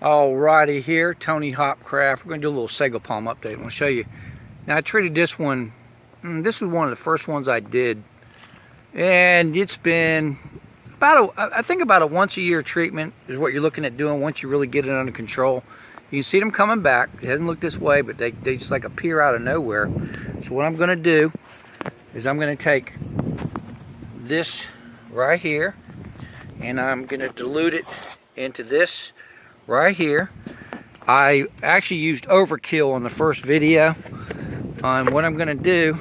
Alrighty here, Tony Hopcraft. We're going to do a little sago palm update. I'm going to show you. Now I treated this one, mm, this was one of the first ones I did. And it's been about a, I think about a once a year treatment is what you're looking at doing once you really get it under control. You can see them coming back. It hasn't looked this way, but they, they just like appear out of nowhere. So what I'm going to do is I'm going to take this right here and I'm going to dilute it into this right here. I actually used overkill on the first video. Um, what I'm going to do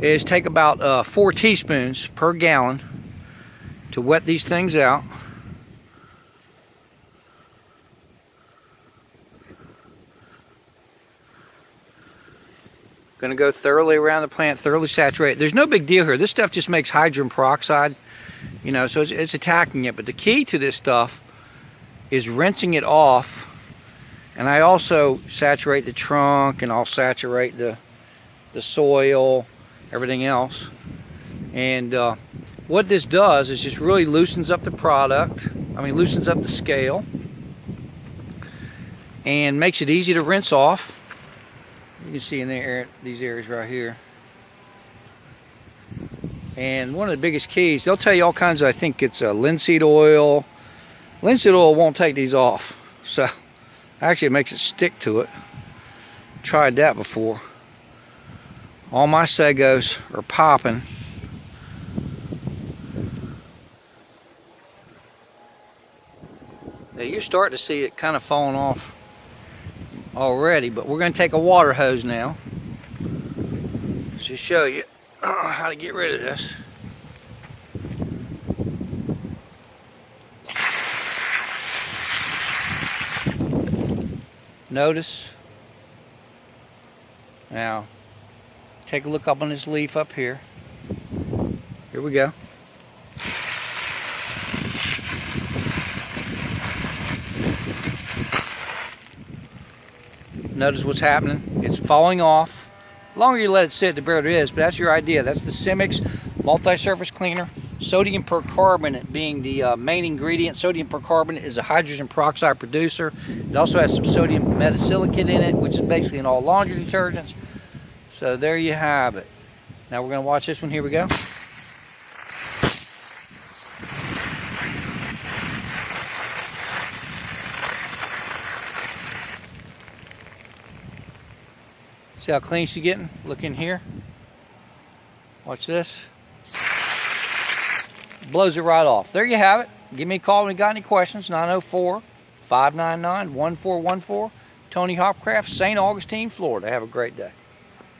is take about uh, four teaspoons per gallon to wet these things out. Going to go thoroughly around the plant, thoroughly saturate. There's no big deal here. This stuff just makes hydrogen peroxide, you know, so it's, it's attacking it. But the key to this stuff is rinsing it off and I also saturate the trunk and I'll saturate the the soil everything else. And uh, what this does is just really loosens up the product I mean loosens up the scale and makes it easy to rinse off. You can see in there these areas right here. And one of the biggest keys they'll tell you all kinds of I think it's a linseed oil Linseed oil won't take these off. So actually it makes it stick to it. Tried that before. All my Sagos are popping. Now you're starting to see it kind of falling off already, but we're going to take a water hose now to show you how to get rid of this. Notice. Now take a look up on this leaf up here. Here we go. Notice what's happening. It's falling off. The longer you let it sit the better it is but that's your idea. That's the Simix multi-surface cleaner Sodium percarbonate being the uh, main ingredient. Sodium percarbonate is a hydrogen peroxide producer. It also has some sodium metasilicate in it, which is basically in all laundry detergents. So there you have it. Now we're going to watch this one. Here we go. See how clean she's getting? Look in here. Watch this blows it right off. There you have it. Give me a call when you got any questions. 904 599 1414. Tony Hopcraft, St. Augustine, Florida. Have a great day.